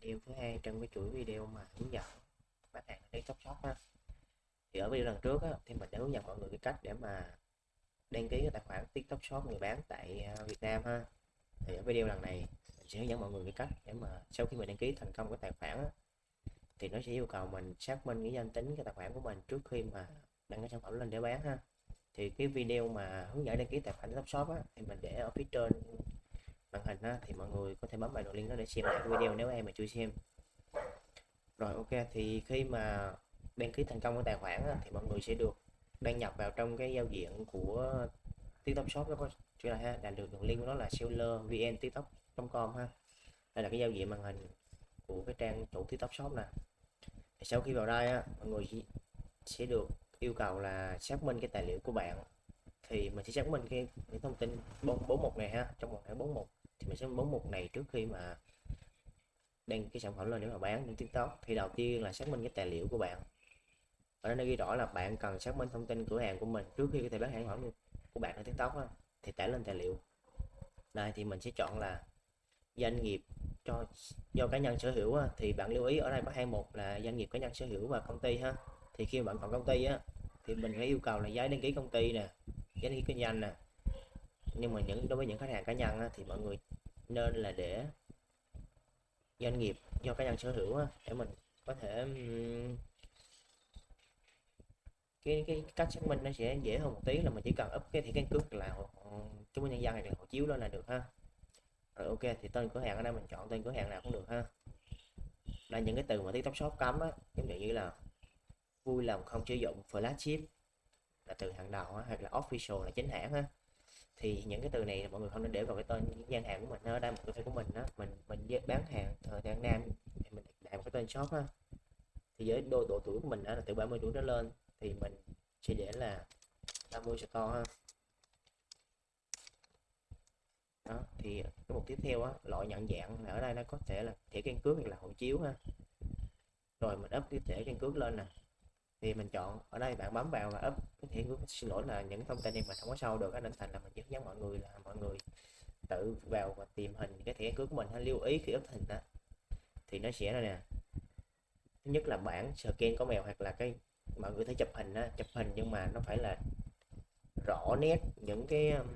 video thứ hai trong cái chuỗi video mà hướng dẫn bán hàng ở TikTok Shop ha thì ở video lần trước á, thì mình đã hướng dẫn mọi người cái cách để mà đăng ký cái tài khoản TikTok Shop người bán tại à, Việt Nam ha thì ở video lần này mình sẽ hướng dẫn mọi người cái cách để mà sau khi mình đăng ký thành công cái tài khoản á, thì nó sẽ yêu cầu mình xác minh cái danh tính cái tài khoản của mình trước khi mà đăng cái sản phẩm lên để bán ha. Thì cái video mà hướng dẫn đăng ký tài khoản TikTok Shop á, thì mình để ở phía trên màn hình á, thì mọi người có thể bấm vào đường link đó để xem lại cái video nếu em mà chưa xem. Rồi ok thì khi mà đăng ký thành công cái tài khoản á, thì mọi người sẽ được đăng nhập vào trong cái giao diện của TikTok Shop đó có chưa là ha là được đường link của nó là seller vn tiktok.com ha. Đây là cái giao diện màn hình của cái trang chủ TikTok Shop nè. Thì sau khi vào đây á, mọi người sẽ được yêu cầu là xác minh cái tài liệu của bạn. Thì mình sẽ xác minh cái, cái thông tin bốn bốn mục này ha trong một thẻ bốn mục thì mình sẽ bấm mục này trước khi mà đăng cái sản phẩm lên để mà bán trên tiktok. Thì đầu tiên là xác minh cái tài liệu của bạn. Ở đây nó ghi rõ là bạn cần xác minh thông tin cửa hàng của mình trước khi có thể bán sản phẩm của bạn ở tiktok đó, thì tải lên tài liệu. Đây thì mình sẽ chọn là doanh nghiệp cho do cá nhân sở hữu á, thì bạn lưu ý ở đây có hai mục là doanh nghiệp cá nhân sở hữu và công ty ha. Thì khi bạn chọn công ty á thì mình phải yêu cầu là giấy đăng ký công ty nè giấy đăng ký kinh doanh nè. Nhưng mà những đối với những khách hàng cá nhân á, thì mọi người nên là để doanh nghiệp do cá nhân sở hữu để mình có thể cái cái cách xác minh nó sẽ dễ hơn một tí là mình chỉ cần up cái thẻ căn cước là chứng minh nhân dân hay là hộ chiếu đó là được ha. Rồi ok thì tên cửa hàng ở đây mình chọn tên cửa hàng nào cũng được ha. Là những cái từ mà tiktok shop cấm á giống như là vui lòng không sử dụng flagship là từ hàng đầu á, hoặc là official là chính hãng ha thì những cái từ này mọi người không nên để vào cái tên gian hàng của mình ở đây một cái tên của mình đó mình mình bán hàng thời gian nam thì mình đặt một cái tên shop ha. Thì với độ, độ tuổi của mình đó là từ 30 tuổi trở lên thì mình sẽ để là 50 store ha. Đó thì cái mục tiếp theo á loại nhận dạng là ở đây nó có thể là thẻ căn cước hoặc là hộ chiếu ha. Rồi mình up cái thẻ căn cước lên nè thì mình chọn ở đây bạn bấm vào và up cái thẻ cước xin lỗi là những thông tin này mình không có sâu được nên thành là mình hướng dẫn mọi người là mọi người tự vào và tìm hình cái thẻ cước của mình hay lưu ý khi up hình đó thì nó sẽ là nè. Thứ nhất là bản scan có mèo hoặc là cái mọi người thấy chụp hình á chụp hình nhưng mà nó phải là rõ nét những cái um,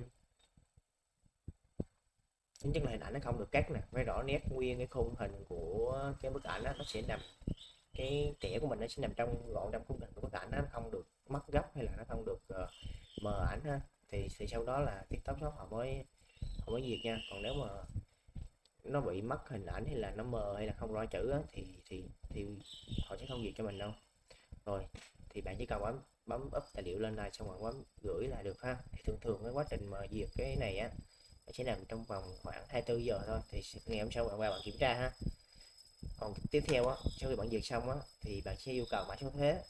chính chất là hình ảnh nó không được cắt nè phải rõ nét nguyên cái khung hình của cái bức ảnh đó, nó sẽ nằm cái trẻ của mình nó sẽ nằm trong gọn trong khung hình của bức ảnh nó không được mất gấp hay là nó không được uh, mờ ảnh ha. Thì thì sau đó là tiktok shop họ mới họ mới diệt nha. Còn nếu mà nó bị mất hình ảnh hay là nó mờ hay là không rõ chữ á, thì thì thì họ sẽ không duyệt cho mình đâu. Rồi thì bạn chỉ cần bấm bấm up tài liệu lên này xong rồi bấm gửi là được ha. Thì thường thường cái quá trình mà duyệt cái này á nó sẽ nằm trong vòng khoảng 24 giờ thôi. Thì ngày hôm sau bạn qua bạn kiểm tra ha còn tiếp theo á sau khi bạn duyệt xong á thì bạn sẽ yêu cầu mã số thuế.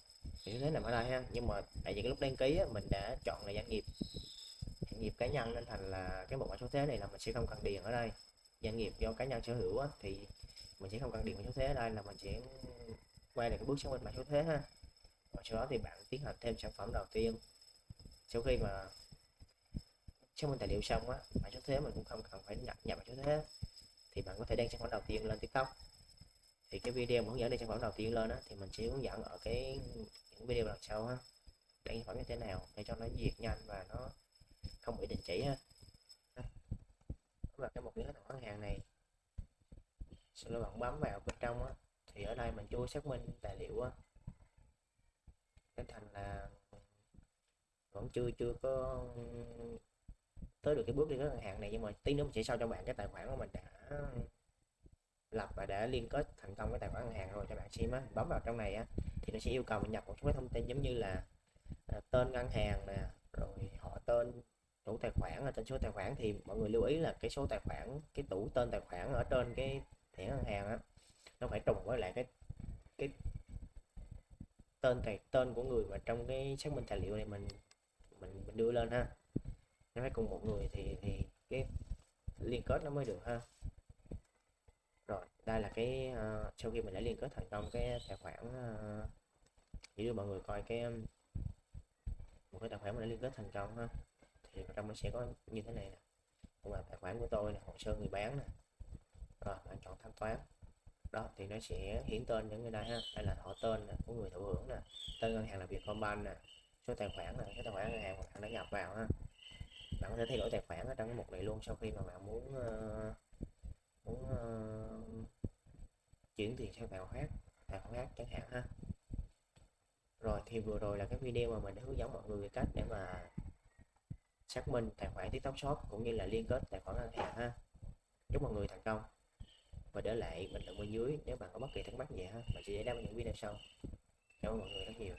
Thì số thuế nằm ở đây ha nhưng mà tại vì cái lúc đăng ký á, mình đã chọn là doanh nghiệp. Doanh nghiệp cá nhân nên thành là cái bộ mã số thuế này là mình sẽ không cần điền ở đây. Doanh nghiệp do cá nhân sở hữu á, thì mình sẽ không cần điền mã số thuế. Ở đây là mình sẽ quay lại cái bước xác minh mã số thuế ha. Và sau đó thì bạn tiến hành thêm sản phẩm đầu tiên. Sau khi mà xác minh tài liệu xong á mã số thuế mình cũng không cần phải nhập nhập mã số thuế. Thì bạn có thể đăng sản phẩm đầu tiên lên tiktok thì cái video hướng dẫn để sản phẩm đầu tiên lên đó thì mình sẽ hướng dẫn ở cái những video lần sau ha để sản phẩm như thế nào, để cho nó diệt nhanh và nó không bị đình chỉ ha. Và cái một cái tài khoản hàng này. Sau đó bạn bấm vào bên trong á, thì ở đây mình chưa xác minh tài liệu á. Nên thành là vẫn chưa chưa có tới được cái bước đi tới ngân hàng này, nhưng mà tí nữa mình sẽ sau cho bạn cái tài khoản của mình đã lập và đã liên kết thành công với tài khoản ngân hàng rồi cho bạn xem á. Bấm vào trong này á thì nó sẽ yêu cầu mình nhập một số cái thông tin giống như là à, tên ngân hàng nè rồi họ tên chủ tài khoản ở trên số tài khoản. Thì mọi người lưu ý là cái số tài khoản cái tủ tên tài khoản ở trên cái thẻ ngân hàng á nó phải trùng với lại cái cái tên tài tên của người mà trong cái xác minh tài liệu này mình mình mình đưa lên ha. Nó phải cùng một người thì thì cái liên kết nó mới được ha đây là cái uh, sau khi mình đã liên kết thành công cái tài khoản uh, chỉ đưa mọi người coi cái một cái tài khoản mình đã liên kết thành công ha thì trong nó sẽ có như thế này nè. Cũng là tài khoản của tôi là hồ sơ người bán nè. Rồi bạn chọn thanh toán. Đó thì nó sẽ hiển tên những người đây ha. Đây là họ tên nè, của người thụ hưởng nè. Tên ngân hàng là Vietcombank nè. Số tài khoản là cái tài khoản ngân hàng mà bạn đã nhập vào ha. Bạn có thể thay đổi tài khoản ở trong cái mục này luôn sau khi mà bạn muốn uh, muốn uh, chuyển tiền sang tài khoản khác tài khoản khác chẳng hạn ha. Rồi thì vừa rồi là cái video mà mình đã hướng dẫn mọi người về cách để mà xác minh tài khoản TikTok Shop cũng như là liên kết tài khoản ngân hàng ha. Chúc mọi người thành công. Và để lại bình luận bên dưới nếu bạn có bất kỳ thắc mắc gì ha, mình sẽ giải đáp những video sau. Cảm ơn mọi người rất nhiều.